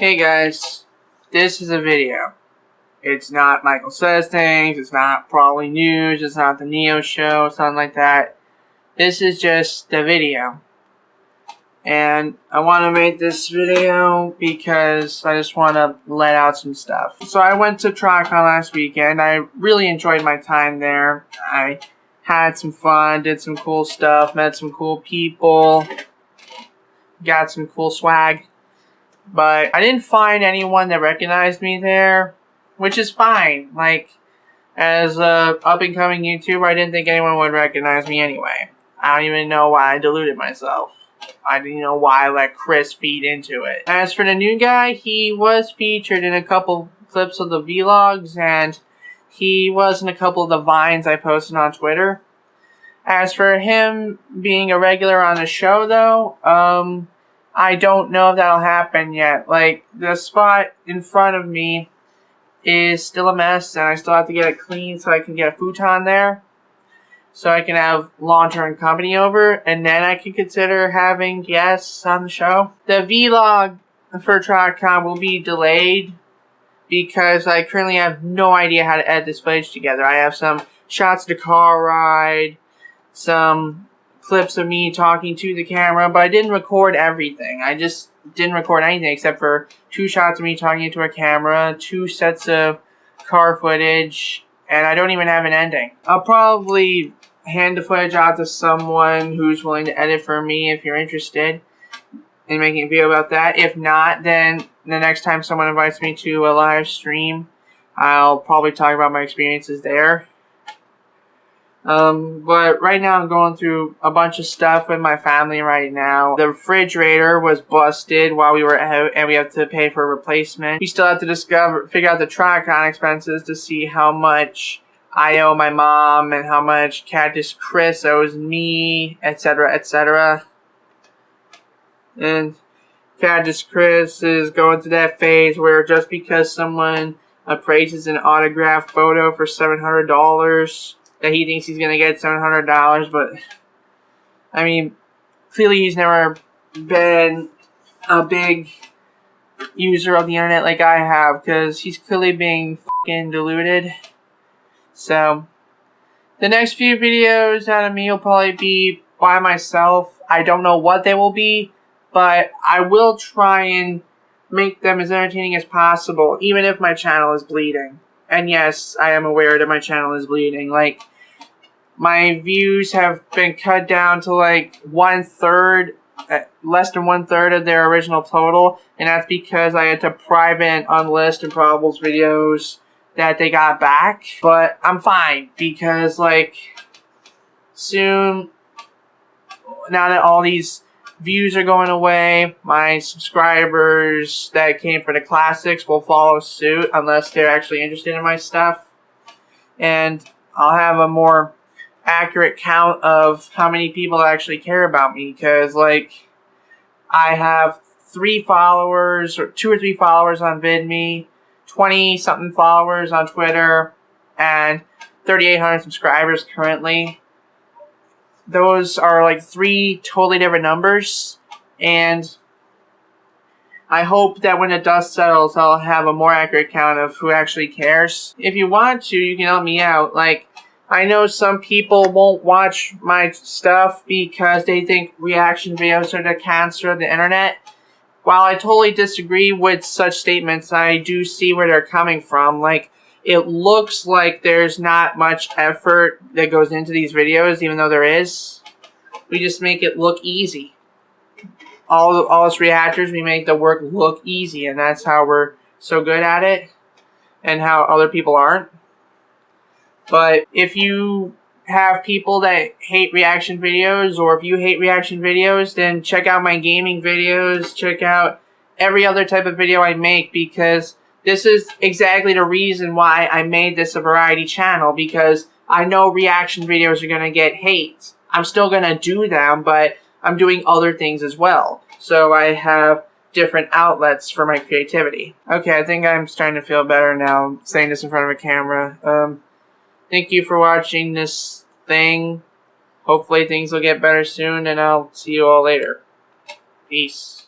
Hey guys, this is a video. It's not Michael Says Things, it's not Probably News, it's not the Neo Show, something like that. This is just the video. And I want to make this video because I just want to let out some stuff. So I went to TriCon last weekend. I really enjoyed my time there. I had some fun, did some cool stuff, met some cool people, got some cool swag. But I didn't find anyone that recognized me there, which is fine. Like, as a up-and-coming YouTuber, I didn't think anyone would recognize me anyway. I don't even know why I deluded myself. I didn't know why I let Chris feed into it. As for the new guy, he was featured in a couple clips of the vlogs, and he was in a couple of the vines I posted on Twitter. As for him being a regular on the show, though, um, I don't know if that'll happen yet. Like, the spot in front of me is still a mess, and I still have to get it clean so I can get a futon there. So I can have long-term company over, and then I can consider having guests on the show. The vlog for TriCon will be delayed because I currently have no idea how to edit this footage together. I have some shots to car ride, some clips of me talking to the camera, but I didn't record everything. I just didn't record anything except for two shots of me talking into a camera, two sets of car footage, and I don't even have an ending. I'll probably hand the footage out to someone who's willing to edit for me if you're interested in making a video about that. If not, then the next time someone invites me to a live stream, I'll probably talk about my experiences there. Um, but right now I'm going through a bunch of stuff with my family right now. The refrigerator was busted while we were out and we have to pay for a replacement. We still have to discover, figure out the TriCon expenses to see how much I owe my mom and how much Cactus Chris owes me, etc., etc. And Cactus Chris is going through that phase where just because someone appraises an autographed photo for $700 that he thinks he's going to get $700, but I mean, clearly he's never been a big user of the internet like I have because he's clearly being fucking deluded. So, the next few videos out of me will probably be by myself. I don't know what they will be, but I will try and make them as entertaining as possible, even if my channel is bleeding. And yes, I am aware that my channel is bleeding. Like, my views have been cut down to like one third, uh, less than one third of their original total, and that's because I had to private unlist and Improbables videos that they got back. But I'm fine because like soon, now that all these views are going away, my subscribers that came for the classics will follow suit unless they're actually interested in my stuff. And I'll have a more accurate count of how many people actually care about me because like I have three followers or two or three followers on VidMe, 20 something followers on Twitter, and 3,800 subscribers currently. Those are like three totally different numbers, and I hope that when the dust settles, I'll have a more accurate count of who actually cares. If you want to, you can help me out. Like, I know some people won't watch my stuff because they think reaction videos are the cancer of the internet. While I totally disagree with such statements, I do see where they're coming from. Like, it looks like there's not much effort that goes into these videos, even though there is. We just make it look easy. All, all us reactors, we make the work look easy, and that's how we're so good at it, and how other people aren't. But if you have people that hate reaction videos, or if you hate reaction videos, then check out my gaming videos, check out every other type of video I make, because this is exactly the reason why I made this a variety channel, because I know reaction videos are going to get hate. I'm still going to do them, but I'm doing other things as well. So I have different outlets for my creativity. Okay, I think I'm starting to feel better now saying this in front of a camera. Um, Thank you for watching this thing. Hopefully things will get better soon, and I'll see you all later. Peace.